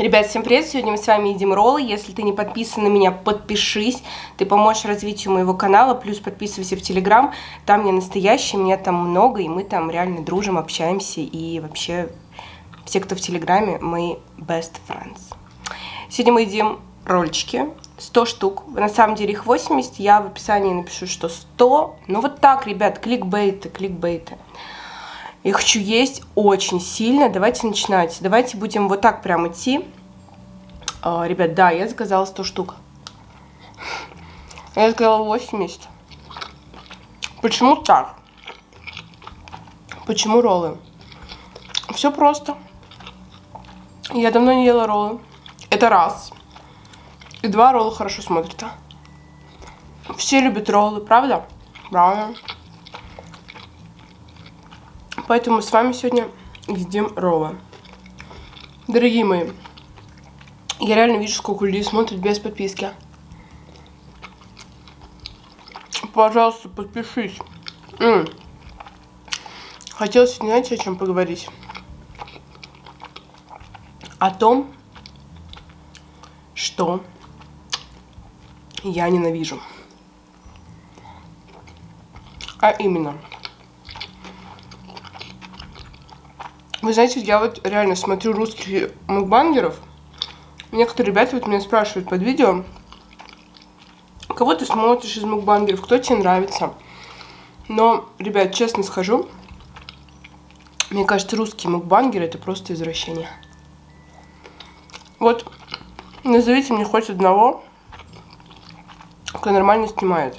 Ребят, всем привет! Сегодня мы с вами едим роллы. Если ты не подписан на меня, подпишись. Ты поможешь развитию моего канала. Плюс подписывайся в Телеграм. Там я настоящий, меня там много, и мы там реально дружим, общаемся. И вообще, все, кто в Телеграме, мои best friends. Сегодня мы едим ролльчики. 100 штук. На самом деле их 80. Я в описании напишу, что 100. Ну вот так, ребят, кликбейты, кликбейты. Я хочу есть очень сильно. Давайте начинать. Давайте будем вот так прям идти. А, ребят, да, я заказала 100 штук. Я заказала 80. Почему так? Почему роллы? Все просто. Я давно не ела роллы. Это раз. И два ролла хорошо смотрятся. Все любят роллы, правда? Правда. Поэтому мы с вами сегодня едим роллы. Дорогие мои, я реально вижу, сколько людей смотрят без подписки. Пожалуйста, подпишись. М -м. Сегодня, знаете, о чем поговорить? О том, что я ненавижу. А именно – Вы знаете, я вот реально смотрю русских мукбангеров. Некоторые ребята вот меня спрашивают под видео, кого ты смотришь из мукбангеров, кто тебе нравится. Но, ребят, честно скажу, мне кажется, русские мукбангеры это просто извращение. Вот, назовите мне хоть одного, кто нормально снимает.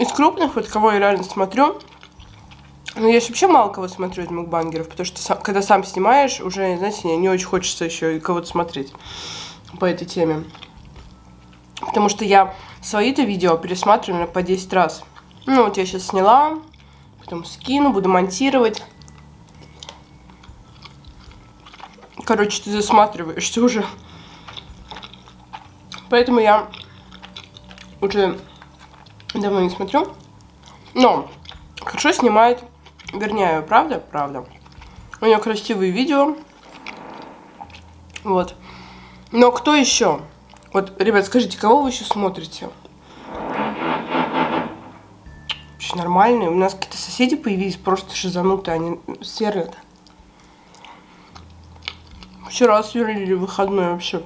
Из крупных, вот кого я реально смотрю, ну, я вообще мало кого смотрю из мукбангеров, потому что сам, когда сам снимаешь, уже, знаете, не очень хочется еще и кого-то смотреть по этой теме. Потому что я свои-то видео пересматриваю по 10 раз. Ну, вот я сейчас сняла, потом скину, буду монтировать. Короче, ты засматриваешься уже. Поэтому я уже давно не смотрю. Но хорошо снимает Верняю, правда? Правда. У нее красивые видео. Вот. Но кто еще? Вот, ребят, скажите, кого вы еще смотрите? Вообще нормальные. У нас какие-то соседи появились, просто шизанутые, они сверлят. Вчера сверлили выходной вообще.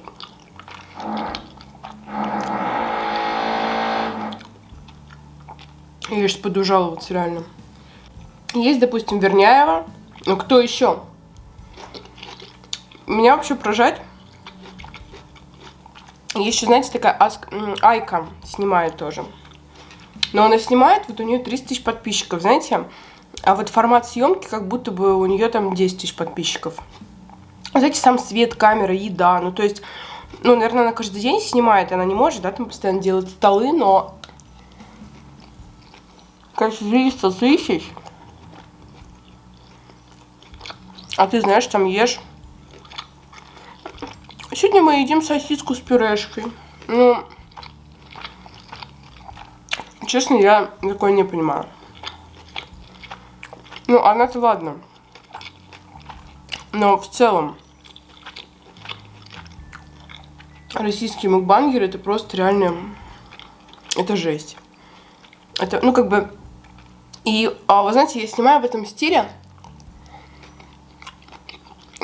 Я сейчас пойду жаловаться реально. Есть, допустим, Верняева. Ну, кто еще? Меня вообще поражает. Еще, знаете, такая Аск... Айка снимает тоже. Но она снимает, вот у нее 30 тысяч подписчиков, знаете. А вот формат съемки, как будто бы у нее там 10 тысяч подписчиков. Знаете, сам свет, камера, еда. Ну, то есть, ну, наверное, она каждый день снимает. Она не может, да, там постоянно делать столы, но... Конечно, 300 тысяч А ты знаешь, там ешь. Сегодня мы едим сосиску с пюрешкой. Ну, честно, я такое не понимаю. Ну, она-то ладно. Но в целом, российские мукбангеры, это просто реально, это жесть. Это, ну, как бы, и, а, вы знаете, я снимаю в этом стиле,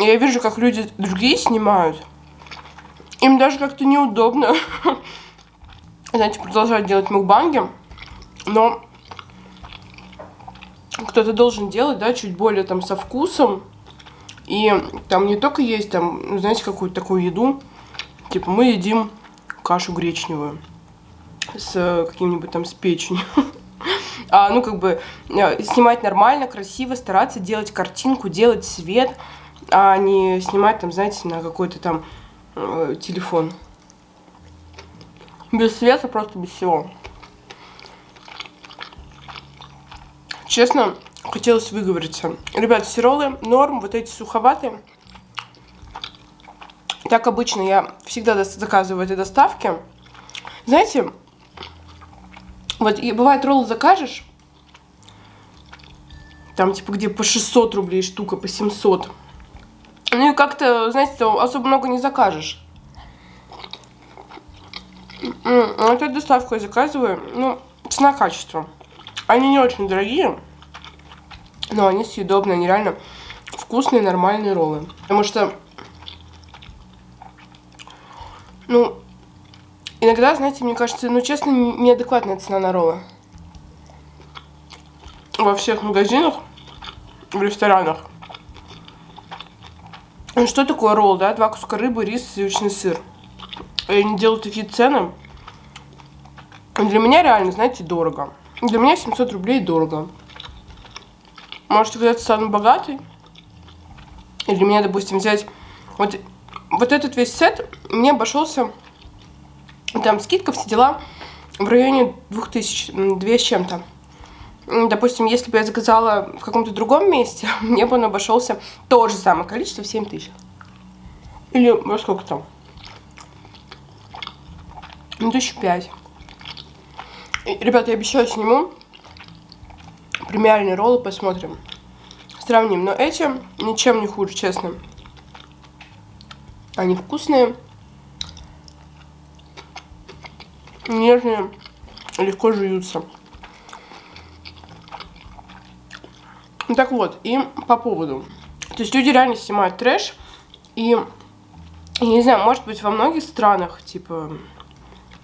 я вижу, как люди другие снимают. Им даже как-то неудобно, знаете, продолжать делать мукбанги. Но кто-то должен делать, да, чуть более там со вкусом. И там не только есть там, ну, знаете, какую-то такую еду. Типа мы едим кашу гречневую с каким-нибудь там с печенью. А, ну, как бы, э, снимать нормально, красиво, стараться делать картинку, делать свет а не снимать там, знаете, на какой-то там э, телефон. Без света, просто без всего. Честно, хотелось выговориться. Ребят, сиролы норм, вот эти суховатые. Так обычно я всегда заказываю этой доставки. Знаете, вот и бывает роллы закажешь, там типа где по 600 рублей штука, по 700. Ну и как-то, знаете, особо много не закажешь. Эту доставку я заказываю. Ну, цена-качество. Они не очень дорогие, но они съедобные, они реально вкусные, нормальные роллы. Потому что, ну, иногда, знаете, мне кажется, ну, честно, неадекватная цена на роллы. Во всех магазинах, в ресторанах. Ну, что такое ролл, да? Два куска рыбы, рис, сливочный сыр. И они делают такие цены. Для меня реально, знаете, дорого. Для меня 700 рублей дорого. Можете когда-то стану богатой. И для меня, допустим, взять вот, вот этот весь сет мне обошелся, там скидка, все дела, в районе 2000, 2 с чем-то. Допустим, если бы я заказала в каком-то другом месте, мне бы он обошелся то же самое количество в 7 тысяч. Или во сколько там? Ну, тысяч пять. Ребята, я обещаю, сниму премиальные роллы, посмотрим. Сравним. Но эти ничем не хуже, честно. Они вкусные. Нежные. Легко жуются. Ну так вот, и по поводу. То есть люди реально снимают трэш. И, я не знаю, может быть во многих странах, типа,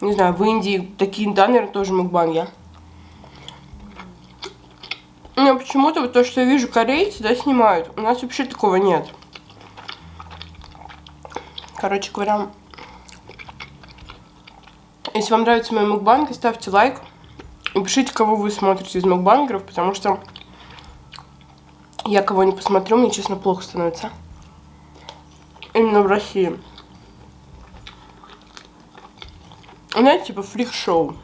не знаю, в Индии такие, да, наверное, тоже мукбанги. Но почему-то вот то, что я вижу, корейцы, да, снимают. У нас вообще такого нет. Короче говоря, если вам нравится мой мукбанг, ставьте лайк. И пишите, кого вы смотрите из мукбангеров, потому что я кого не посмотрю, мне, честно, плохо становится. Именно в России. Знаете, типа фрик-шоу.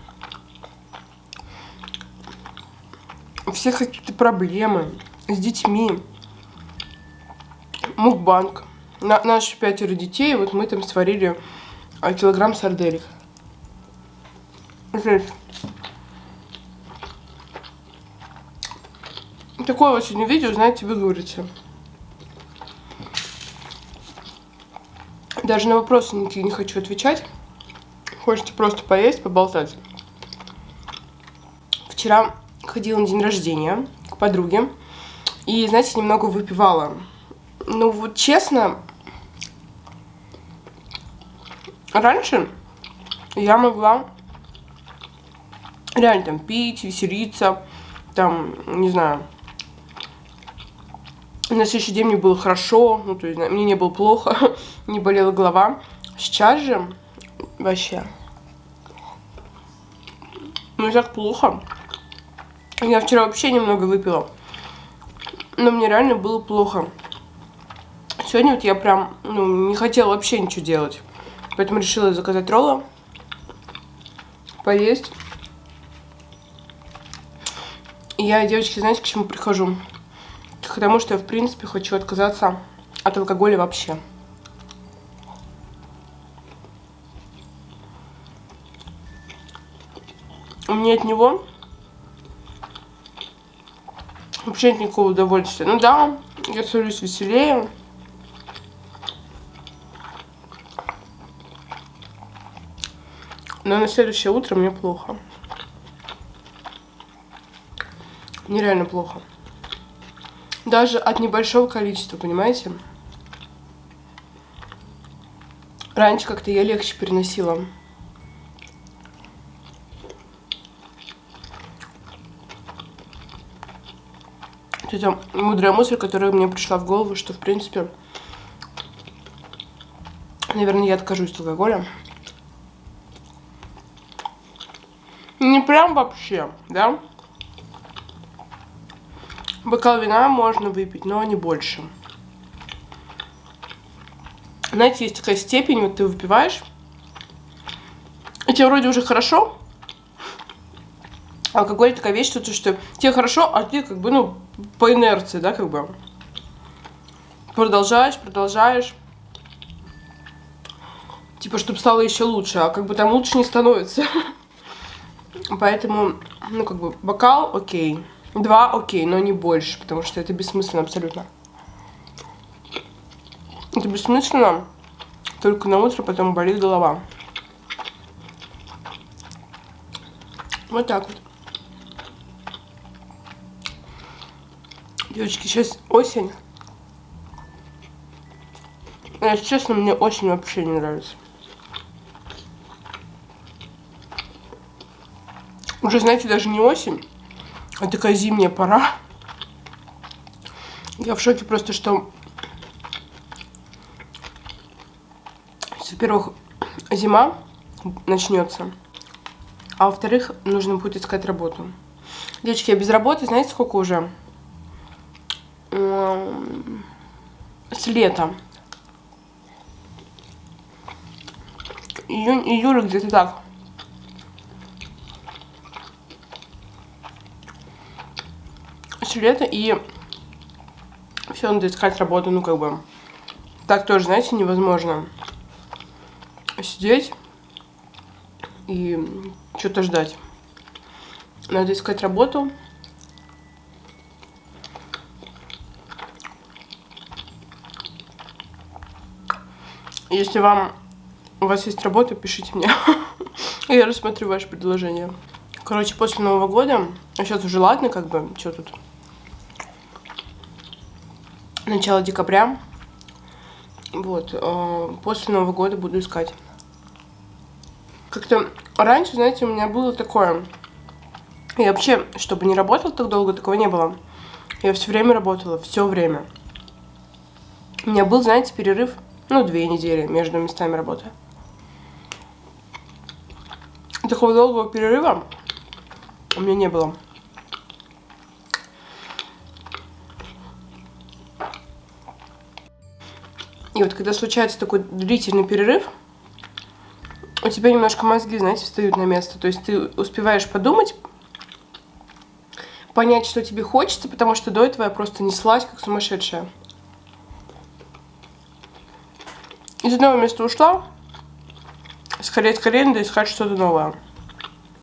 У всех какие-то проблемы с детьми. Мукбанк. На, наши пятеро детей, вот мы там сварили а, килограмм сарделек. Жесть. Такое вот сегодня видео, знаете, вы говорите. Даже на вопросы никакие не хочу отвечать. Хочется просто поесть, поболтать. Вчера ходила на день рождения к подруге. И, знаете, немного выпивала. Ну, вот честно, раньше я могла реально там пить, веселиться, там, не знаю, на следующий день мне было хорошо, ну, то есть мне не было плохо, не болела голова. Сейчас же вообще, ну, так плохо. Я вчера вообще немного выпила. Но мне реально было плохо. Сегодня вот я прям, ну, не хотела вообще ничего делать. Поэтому решила заказать роллы. Поесть. И я, девочки, знаете, к чему прихожу? К тому, что я, в принципе, хочу отказаться от алкоголя вообще. Мне от него вообще нет никакого удовольствия. Ну да, я становлюсь веселее. Но на следующее утро мне плохо. Нереально плохо. Даже от небольшого количества, понимаете? Раньше как-то я легче переносила. Это мудрая мысль, которая мне пришла в голову, что, в принципе, наверное, я откажусь от алкоголя. Не прям вообще, да? Бокал вина можно выпить, но не больше. Знаете, есть такая степень, вот ты выпиваешь, и тебе вроде уже хорошо, алкоголь такая вещь, что, что тебе хорошо, а ты как бы, ну, по инерции, да, как бы. Продолжаешь, продолжаешь. Типа, чтобы стало еще лучше, а как бы там лучше не становится. Поэтому, ну, как бы, бокал, окей. Два, окей, но не больше, потому что это бессмысленно абсолютно. Это бессмысленно. Только на утро потом болит голова. Вот так вот. Девочки, сейчас осень. Если честно, мне осень вообще не нравится. Уже, знаете, даже не осень, а такая зимняя пора. Я в шоке просто, что... Во-первых, зима начнется. А во-вторых, нужно будет искать работу. Девочки, я без работы, знаете, сколько уже? С лета. Июнь, июль где-то так. С лета и все надо искать работу, ну как бы. Так тоже, знаете, невозможно сидеть и что-то ждать. Надо искать работу. Если вам у вас есть работа, пишите мне. Я рассмотрю ваше предложение. Короче, после Нового года, а сейчас уже ладно, как бы, что тут. Начало декабря. Вот, э, после Нового года буду искать. Как-то раньше, знаете, у меня было такое... Я вообще, чтобы не работал так долго, такого не было. Я все время работала, все время. У меня был, знаете, перерыв, ну, две недели между местами работы. Такого долгого перерыва у меня не было. И вот когда случается такой длительный перерыв, у тебя немножко мозги, знаете, встают на место. То есть ты успеваешь подумать, понять, что тебе хочется, потому что до этого я просто неслась, как сумасшедшая. Из одного места ушла, скорее-скорее надо искать что-то новое.